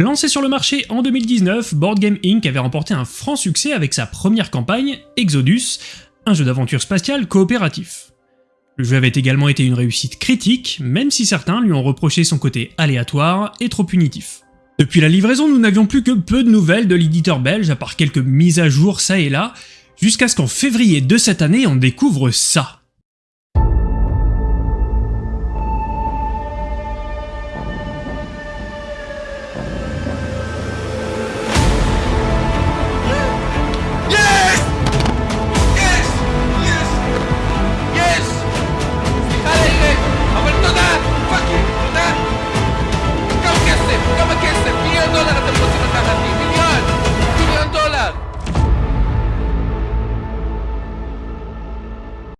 Lancé sur le marché en 2019, Board Game Inc. avait remporté un franc succès avec sa première campagne, Exodus, un jeu d'aventure spatiale coopératif. Le jeu avait également été une réussite critique, même si certains lui ont reproché son côté aléatoire et trop punitif. Depuis la livraison, nous n'avions plus que peu de nouvelles de l'éditeur belge, à part quelques mises à jour ça et là, jusqu'à ce qu'en février de cette année, on découvre ça.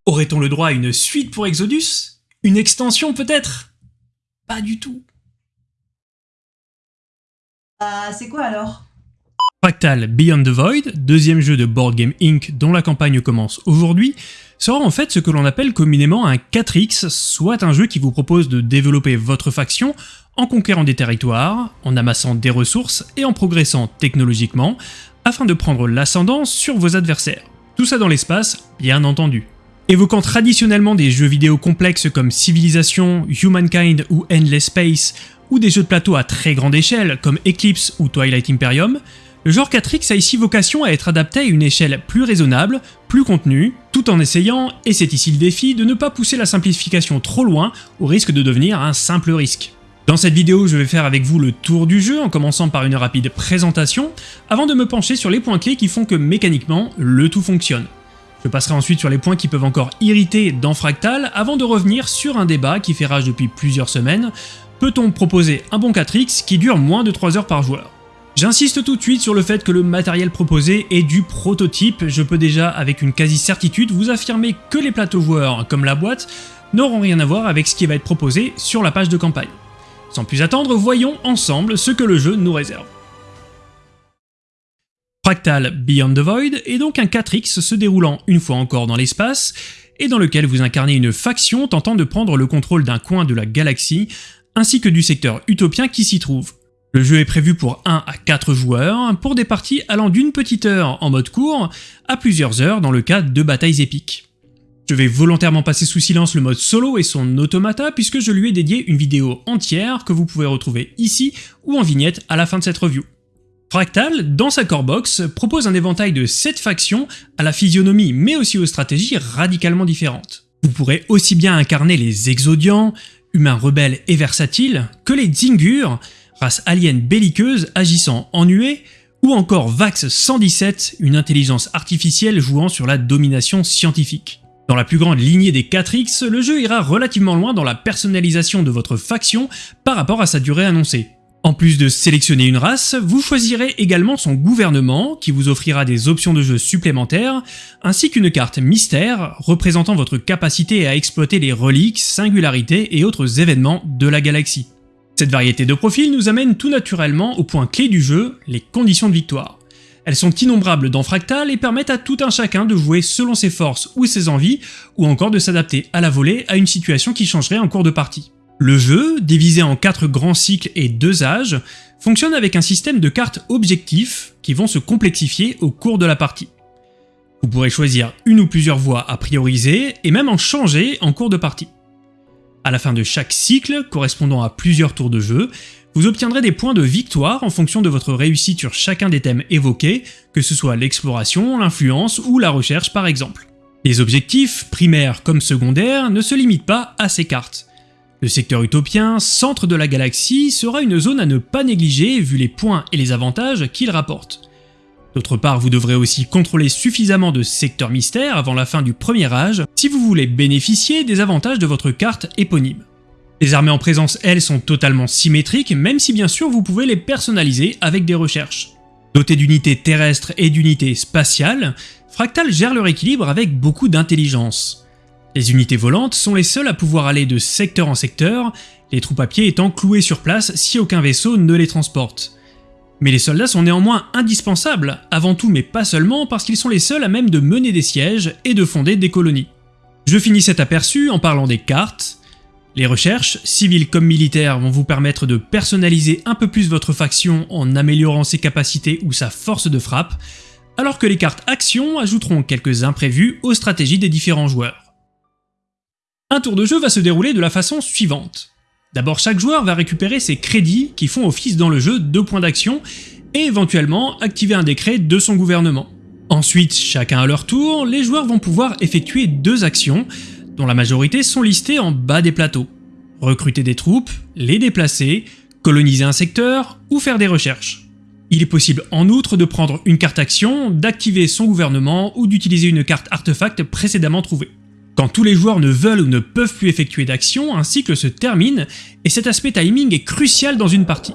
Aurait-on le droit à une suite pour Exodus? Une extension peut-être? Pas du tout. Ah, c'est quoi alors? Fractal Beyond the Void, deuxième jeu de Board Game Inc. dont la campagne commence aujourd'hui, sera en fait ce que l'on appelle communément un 4X, soit un jeu qui vous propose de développer votre faction en conquérant des territoires, en amassant des ressources et en progressant technologiquement, afin de prendre l'ascendant sur vos adversaires. Tout ça dans l'espace, bien entendu. Évoquant traditionnellement des jeux vidéo complexes comme Civilization, Humankind ou Endless Space, ou des jeux de plateau à très grande échelle comme Eclipse ou Twilight Imperium, le genre 4X a ici vocation à être adapté à une échelle plus raisonnable, plus contenue, tout en essayant, et c'est ici le défi, de ne pas pousser la simplification trop loin au risque de devenir un simple risque. Dans cette vidéo, je vais faire avec vous le tour du jeu en commençant par une rapide présentation, avant de me pencher sur les points clés qui font que mécaniquement, le tout fonctionne. Je passerai ensuite sur les points qui peuvent encore irriter dans Fractal, avant de revenir sur un débat qui fait rage depuis plusieurs semaines, peut-on proposer un bon 4X qui dure moins de 3 heures par joueur? J'insiste tout de suite sur le fait que le matériel proposé est du prototype, je peux déjà avec une quasi-certitude vous affirmer que les plateaux joueurs, comme la boîte, n'auront rien à voir avec ce qui va être proposé sur la page de campagne. Sans plus attendre, voyons ensemble ce que le jeu nous réserve. Fractal Beyond the Void est donc un 4X se déroulant une fois encore dans l'espace, et dans lequel vous incarnez une faction tentant de prendre le contrôle d'un coin de la galaxie, ainsi que du secteur utopien qui s'y trouve. Le jeu est prévu pour 1 à 4 joueurs, pour des parties allant d'une petite heure en mode court à plusieurs heures dans le cas de batailles épiques. Je vais volontairement passer sous silence le mode solo et son automata puisque je lui ai dédié une vidéo entière que vous pouvez retrouver ici ou en vignette à la fin de cette review. Fractal, dans sa core box, propose un éventail de 7 factions à la physionomie mais aussi aux stratégies radicalement différentes. Vous pourrez aussi bien incarner les Exodians, humains rebelles et versatiles, que les Dzingurs, race alien belliqueuse agissant en nuée, ou encore Vax 117, une intelligence artificielle jouant sur la domination scientifique. Dans la plus grande lignée des 4X, le jeu ira relativement loin dans la personnalisation de votre faction par rapport à sa durée annoncée. En plus de sélectionner une race, vous choisirez également son gouvernement, qui vous offrira des options de jeu supplémentaires, ainsi qu'une carte mystère représentant votre capacité à exploiter les reliques, singularités et autres événements de la galaxie. Cette variété de profils nous amène tout naturellement au point clé du jeu, les conditions de victoire. Elles sont innombrables dans Fractal et permettent à tout un chacun de jouer selon ses forces ou ses envies, ou encore de s'adapter à la volée à une situation qui changerait en cours de partie. Le jeu, divisé en 4 grands cycles et 2 âges, fonctionne avec un système de cartes objectifs qui vont se complexifier au cours de la partie. Vous pourrez choisir une ou plusieurs voies à prioriser et même en changer en cours de partie. À la fin de chaque cycle, correspondant à plusieurs tours de jeu, vous obtiendrez des points de victoire en fonction de votre réussite sur chacun des thèmes évoqués, que ce soit l'exploration, l'influence ou la recherche par exemple. Les objectifs, primaires comme secondaires, ne se limitent pas à ces cartes. Le secteur utopien, centre de la galaxie, sera une zone à ne pas négliger vu les points et les avantages qu'il rapporte. D'autre part, vous devrez aussi contrôler suffisamment de secteurs mystères avant la fin du premier âge si vous voulez bénéficier des avantages de votre carte éponyme. Les armées en présence, elles, sont totalement symétriques, même si bien sûr vous pouvez les personnaliser avec des recherches. Dotés d'unités terrestres et d'unités spatiales, Fractal gère leur équilibre avec beaucoup d'intelligence. Les unités volantes sont les seules à pouvoir aller de secteur en secteur, les troupes à pied étant clouées sur place si aucun vaisseau ne les transporte. Mais les soldats sont néanmoins indispensables, avant tout mais pas seulement parce qu'ils sont les seuls à même de mener des sièges et de fonder des colonies. Je finis cet aperçu en parlant des cartes. Les recherches, civiles comme militaires, vont vous permettre de personnaliser un peu plus votre faction en améliorant ses capacités ou sa force de frappe, alors que les cartes actions ajouteront quelques imprévus aux stratégies des différents joueurs. Un tour de jeu va se dérouler de la façon suivante. D'abord chaque joueur va récupérer ses crédits qui font office dans le jeu de points d'action et éventuellement activer un décret de son gouvernement. Ensuite, chacun à leur tour, les joueurs vont pouvoir effectuer deux actions, dont la majorité sont listées en bas des plateaux. Recruter des troupes, les déplacer, coloniser un secteur ou faire des recherches. Il est possible en outre de prendre une carte action, d'activer son gouvernement ou d'utiliser une carte artefact précédemment trouvée. Quand tous les joueurs ne veulent ou ne peuvent plus effectuer d'action, un cycle se termine et cet aspect timing est crucial dans une partie.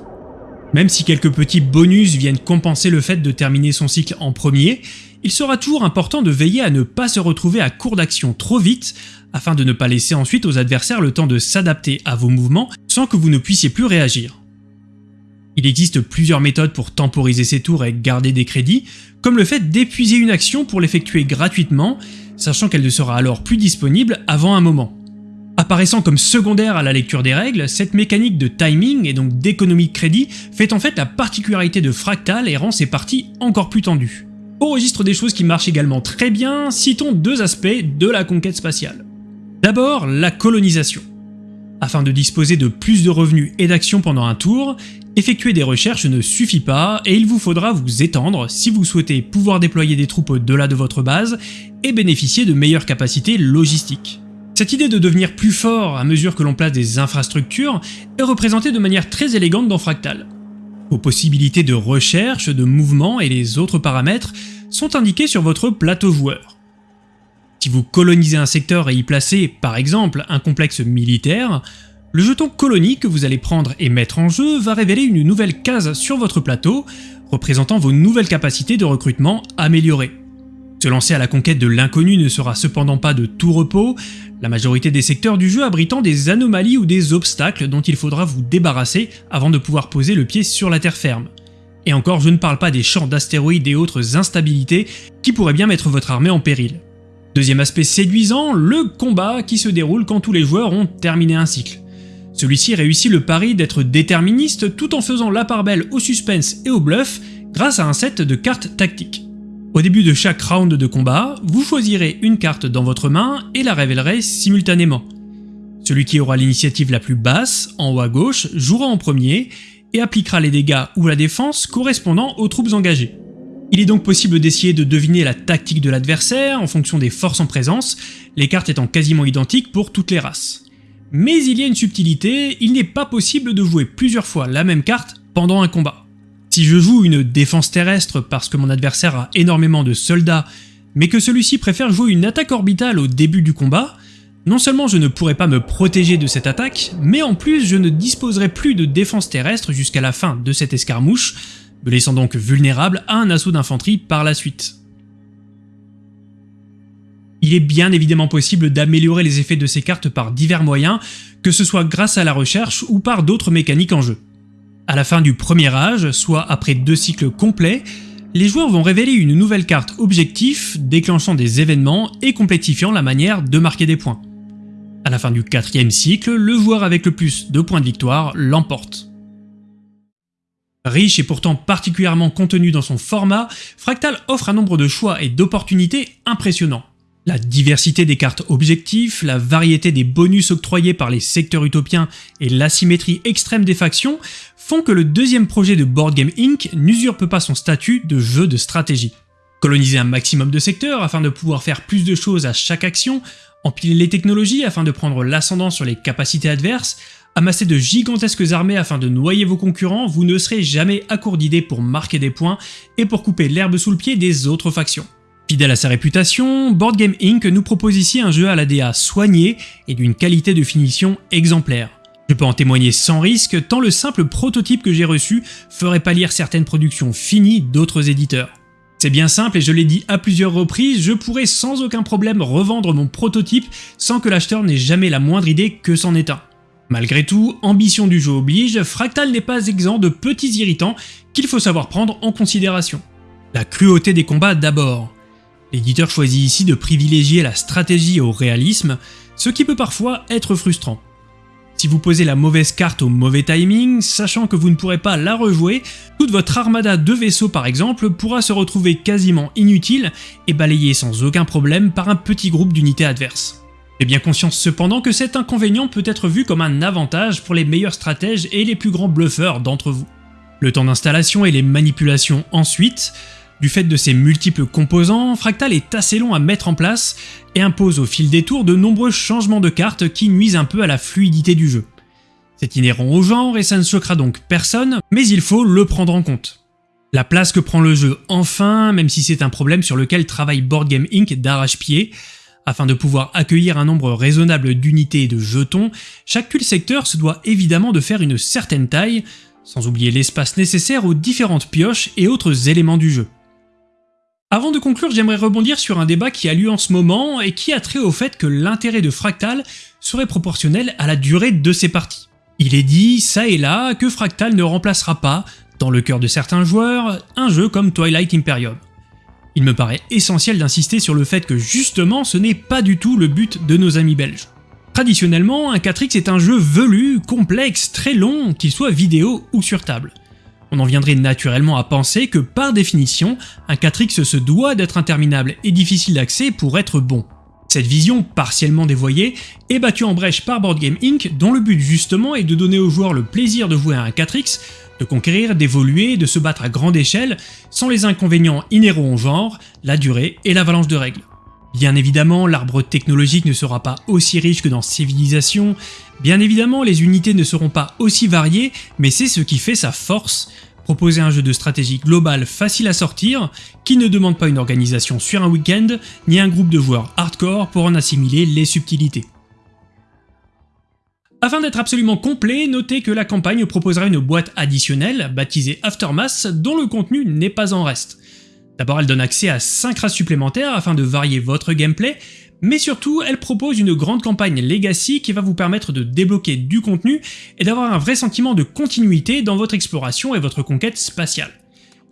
Même si quelques petits bonus viennent compenser le fait de terminer son cycle en premier, il sera toujours important de veiller à ne pas se retrouver à court d'action trop vite, afin de ne pas laisser ensuite aux adversaires le temps de s'adapter à vos mouvements sans que vous ne puissiez plus réagir. Il existe plusieurs méthodes pour temporiser ces tours et garder des crédits, comme le fait d'épuiser une action pour l'effectuer gratuitement, sachant qu'elle ne sera alors plus disponible avant un moment. Apparaissant comme secondaire à la lecture des règles, cette mécanique de timing et donc d'économie de crédit fait en fait la particularité de Fractal et rend ses parties encore plus tendues. Au registre des choses qui marchent également très bien, citons deux aspects de la conquête spatiale. D'abord, la colonisation. Afin de disposer de plus de revenus et d'actions pendant un tour, effectuer des recherches ne suffit pas et il vous faudra vous étendre si vous souhaitez pouvoir déployer des troupes au-delà de votre base et bénéficier de meilleures capacités logistiques. Cette idée de devenir plus fort à mesure que l'on place des infrastructures est représentée de manière très élégante dans Fractal. Vos possibilités de recherche, de mouvement et les autres paramètres sont indiqués sur votre plateau joueur. Si vous colonisez un secteur et y placez, par exemple, un complexe militaire, le jeton colonie que vous allez prendre et mettre en jeu va révéler une nouvelle case sur votre plateau, représentant vos nouvelles capacités de recrutement améliorées. Se lancer à la conquête de l'inconnu ne sera cependant pas de tout repos, la majorité des secteurs du jeu abritant des anomalies ou des obstacles dont il faudra vous débarrasser avant de pouvoir poser le pied sur la terre ferme. Et encore, je ne parle pas des champs d'astéroïdes et autres instabilités qui pourraient bien mettre votre armée en péril. Deuxième aspect séduisant, le combat qui se déroule quand tous les joueurs ont terminé un cycle. Celui-ci réussit le pari d'être déterministe tout en faisant la part belle au suspense et au bluff grâce à un set de cartes tactiques. Au début de chaque round de combat, vous choisirez une carte dans votre main et la révélerez simultanément. Celui qui aura l'initiative la plus basse, en haut à gauche, jouera en premier et appliquera les dégâts ou la défense correspondant aux troupes engagées. Il est donc possible d'essayer de deviner la tactique de l'adversaire en fonction des forces en présence, les cartes étant quasiment identiques pour toutes les races. Mais il y a une subtilité, il n'est pas possible de jouer plusieurs fois la même carte pendant un combat. Si je joue une défense terrestre parce que mon adversaire a énormément de soldats, mais que celui-ci préfère jouer une attaque orbitale au début du combat, non seulement je ne pourrai pas me protéger de cette attaque, mais en plus je ne disposerai plus de défense terrestre jusqu'à la fin de cette escarmouche, me laissant donc vulnérable à un assaut d'infanterie par la suite. Il est bien évidemment possible d'améliorer les effets de ces cartes par divers moyens, que ce soit grâce à la recherche ou par d'autres mécaniques en jeu. À la fin du premier âge, soit après deux cycles complets, les joueurs vont révéler une nouvelle carte objectif déclenchant des événements et complexifiant la manière de marquer des points. À la fin du quatrième cycle, le joueur avec le plus de points de victoire l'emporte. Riche et pourtant particulièrement contenu dans son format, Fractal offre un nombre de choix et d'opportunités impressionnants. La diversité des cartes objectifs, la variété des bonus octroyés par les secteurs utopiens et l'asymétrie extrême des factions font que le deuxième projet de Board Game Inc. n'usurpe pas son statut de jeu de stratégie. Coloniser un maximum de secteurs afin de pouvoir faire plus de choses à chaque action, empiler les technologies afin de prendre l'ascendant sur les capacités adverses, amasser de gigantesques armées afin de noyer vos concurrents, vous ne serez jamais à court d'idées pour marquer des points et pour couper l'herbe sous le pied des autres factions. Fidèle à sa réputation, Board Game Inc. nous propose ici un jeu à la DA soigné et d'une qualité de finition exemplaire. Je peux en témoigner sans risque, tant le simple prototype que j'ai reçu ferait pâlir certaines productions finies d'autres éditeurs. C'est bien simple et je l'ai dit à plusieurs reprises, je pourrais sans aucun problème revendre mon prototype sans que l'acheteur n'ait jamais la moindre idée que c'en est un. Malgré tout, ambition du jeu oblige, Fractal n'est pas exempt de petits irritants qu'il faut savoir prendre en considération. La cruauté des combats d'abord. L'éditeur choisit ici de privilégier la stratégie au réalisme, ce qui peut parfois être frustrant. Si vous posez la mauvaise carte au mauvais timing, sachant que vous ne pourrez pas la rejouer, toute votre armada de vaisseaux par exemple pourra se retrouver quasiment inutile et balayée sans aucun problème par un petit groupe d'unités adverses. J'ai bien conscience cependant que cet inconvénient peut être vu comme un avantage pour les meilleurs stratèges et les plus grands bluffeurs d'entre vous. Le temps d'installation et les manipulations ensuite, du fait de ses multiples composants, Fractal est assez long à mettre en place et impose au fil des tours de nombreux changements de cartes qui nuisent un peu à la fluidité du jeu. C'est inhérent au genre et ça ne choquera donc personne, mais il faut le prendre en compte. La place que prend le jeu enfin, même si c'est un problème sur lequel travaille Board Game Inc. d'arrache-pied, afin de pouvoir accueillir un nombre raisonnable d'unités et de jetons, chaque secteur se doit évidemment de faire une certaine taille, sans oublier l'espace nécessaire aux différentes pioches et autres éléments du jeu. Avant de conclure, j'aimerais rebondir sur un débat qui a lieu en ce moment et qui a trait au fait que l'intérêt de Fractal serait proportionnel à la durée de ses parties. Il est dit, ça et là, que Fractal ne remplacera pas, dans le cœur de certains joueurs, un jeu comme Twilight Imperium. Il me paraît essentiel d'insister sur le fait que justement ce n'est pas du tout le but de nos amis belges. Traditionnellement, un 4X est un jeu velu, complexe, très long, qu'il soit vidéo ou sur table on en viendrait naturellement à penser que par définition, un 4X se doit d'être interminable et difficile d'accès pour être bon. Cette vision, partiellement dévoyée, est battue en brèche par Board Game Inc., dont le but justement est de donner aux joueurs le plaisir de jouer à un 4X, de conquérir, d'évoluer, de se battre à grande échelle, sans les inconvénients inhérents au genre, la durée et l'avalanche de règles. Bien évidemment, l'arbre technologique ne sera pas aussi riche que dans Civilisation, bien évidemment les unités ne seront pas aussi variées, mais c'est ce qui fait sa force, proposer un jeu de stratégie global facile à sortir, qui ne demande pas une organisation sur un week-end, ni un groupe de joueurs hardcore pour en assimiler les subtilités. Afin d'être absolument complet, notez que la campagne proposera une boîte additionnelle, baptisée Aftermath, dont le contenu n'est pas en reste. D'abord elle donne accès à 5 races supplémentaires afin de varier votre gameplay, mais surtout elle propose une grande campagne Legacy qui va vous permettre de débloquer du contenu et d'avoir un vrai sentiment de continuité dans votre exploration et votre conquête spatiale.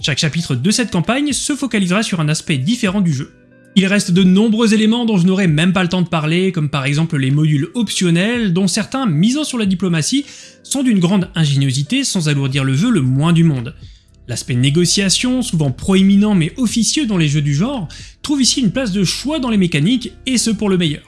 Chaque chapitre de cette campagne se focalisera sur un aspect différent du jeu. Il reste de nombreux éléments dont je n'aurai même pas le temps de parler, comme par exemple les modules optionnels, dont certains, misant sur la diplomatie, sont d'une grande ingéniosité sans alourdir le jeu le moins du monde. L'aspect négociation, souvent proéminent mais officieux dans les jeux du genre, trouve ici une place de choix dans les mécaniques, et ce pour le meilleur.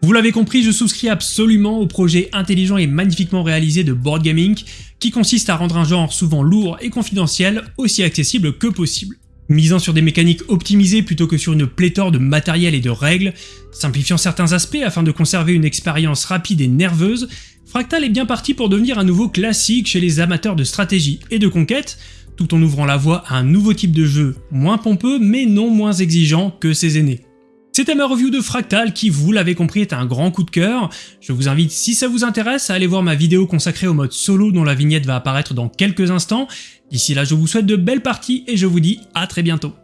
Vous l'avez compris, je souscris absolument au projet intelligent et magnifiquement réalisé de Board Gaming, qui consiste à rendre un genre souvent lourd et confidentiel aussi accessible que possible. Misant sur des mécaniques optimisées plutôt que sur une pléthore de matériel et de règles, simplifiant certains aspects afin de conserver une expérience rapide et nerveuse, Fractal est bien parti pour devenir un nouveau classique chez les amateurs de stratégie et de conquête, tout en ouvrant la voie à un nouveau type de jeu, moins pompeux mais non moins exigeant que ses aînés. C'était ma review de Fractal qui, vous l'avez compris, est un grand coup de cœur. Je vous invite, si ça vous intéresse, à aller voir ma vidéo consacrée au mode solo dont la vignette va apparaître dans quelques instants. D'ici là, je vous souhaite de belles parties et je vous dis à très bientôt.